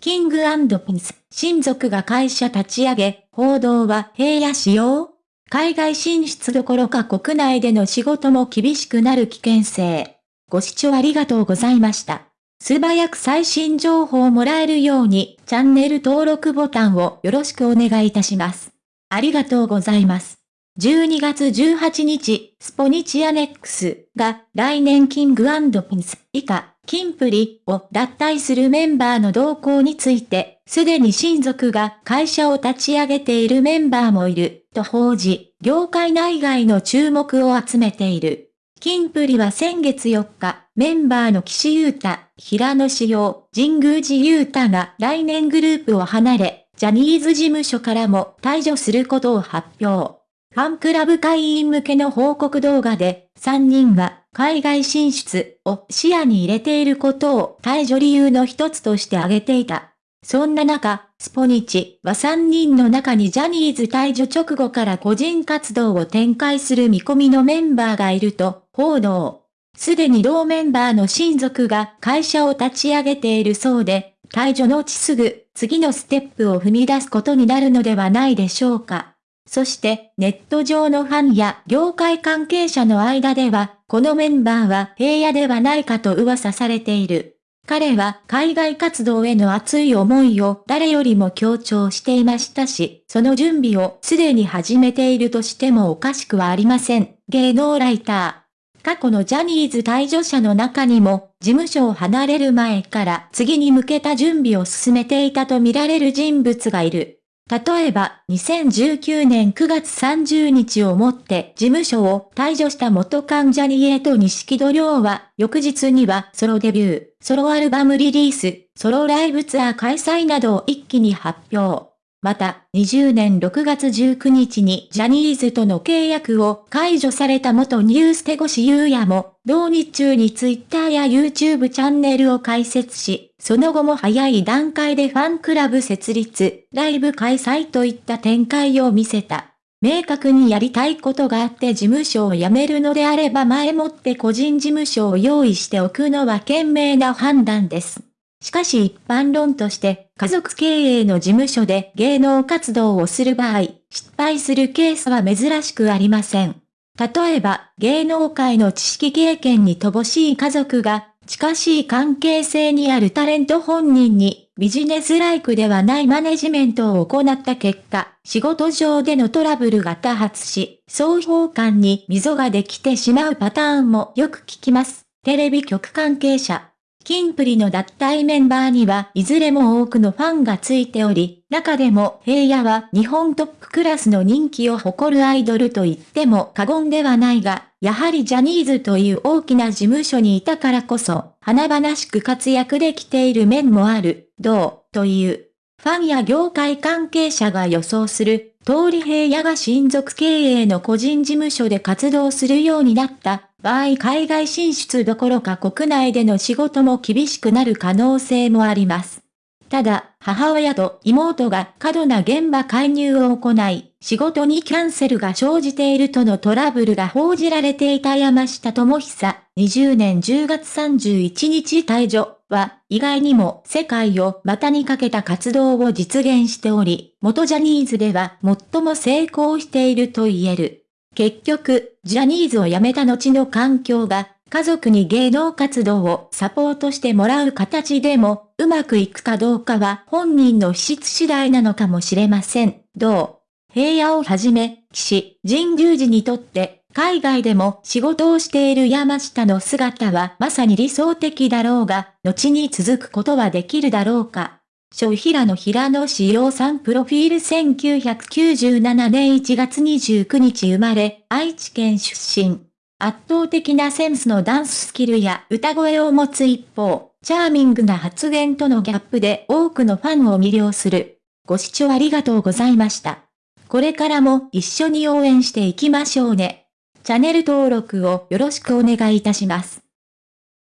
キングピンス、親族が会社立ち上げ、報道は平野仕様？海外進出どころか国内での仕事も厳しくなる危険性。ご視聴ありがとうございました。素早く最新情報をもらえるように、チャンネル登録ボタンをよろしくお願いいたします。ありがとうございます。12月18日、スポニチアネックスが来年キングピンス以下、キンプリを脱退するメンバーの動向について、すでに親族が会社を立ち上げているメンバーもいる、と報じ、業界内外の注目を集めている。キンプリは先月4日、メンバーの岸優太、平野志陽、神宮寺優太が来年グループを離れ、ジャニーズ事務所からも退場することを発表。ファンクラブ会員向けの報告動画で、3人は海外進出を視野に入れていることを退場理由の一つとして挙げていた。そんな中、スポニチは3人の中にジャニーズ退場直後から個人活動を展開する見込みのメンバーがいると報道。すでに同メンバーの親族が会社を立ち上げているそうで、退場のうちすぐ次のステップを踏み出すことになるのではないでしょうか。そしてネット上のファンや業界関係者の間では、このメンバーは平野ではないかと噂されている。彼は海外活動への熱い思いを誰よりも強調していましたし、その準備をすでに始めているとしてもおかしくはありません。芸能ライター。過去のジャニーズ退場者の中にも、事務所を離れる前から次に向けた準備を進めていたとみられる人物がいる。例えば、2019年9月30日をもって事務所を退場した元患者にエと錦戸亮は、翌日にはソロデビュー、ソロアルバムリリース、ソロライブツアー開催などを一気に発表。また、20年6月19日にジャニーズとの契約を解除された元ニューステゴシ優也も、同日中にツイッターや YouTube チャンネルを開設し、その後も早い段階でファンクラブ設立、ライブ開催といった展開を見せた。明確にやりたいことがあって事務所を辞めるのであれば前もって個人事務所を用意しておくのは賢明な判断です。しかし一般論として、家族経営の事務所で芸能活動をする場合、失敗するケースは珍しくありません。例えば、芸能界の知識経験に乏しい家族が、近しい関係性にあるタレント本人に、ビジネスライクではないマネジメントを行った結果、仕事上でのトラブルが多発し、双方間に溝ができてしまうパターンもよく聞きます。テレビ局関係者。キンプリの脱退メンバーにはいずれも多くのファンがついており、中でも平野は日本トップクラスの人気を誇るアイドルと言っても過言ではないが、やはりジャニーズという大きな事務所にいたからこそ、華々しく活躍できている面もある、どう、という。ファンや業界関係者が予想する、通り平野が親族経営の個人事務所で活動するようになった場合海外進出どころか国内での仕事も厳しくなる可能性もあります。ただ、母親と妹が過度な現場介入を行い、仕事にキャンセルが生じているとのトラブルが報じられていた山下智久、20年10月31日退場は、意外にも世界を股にかけた活動を実現しており、元ジャニーズでは最も成功していると言える。結局、ジャニーズを辞めた後の環境が、家族に芸能活動をサポートしてもらう形でも、うまくいくかどうかは本人の資質次第なのかもしれません。どう？平野をはじめ、騎士、神宮寺にとって、海外でも仕事をしている山下の姿はまさに理想的だろうが、後に続くことはできるだろうか。小平野平野志陽さんプロフィール1997年1月29日生まれ、愛知県出身。圧倒的なセンスのダンススキルや歌声を持つ一方、チャーミングな発言とのギャップで多くのファンを魅了する。ご視聴ありがとうございました。これからも一緒に応援していきましょうね。チャンネル登録をよろしくお願いいたします。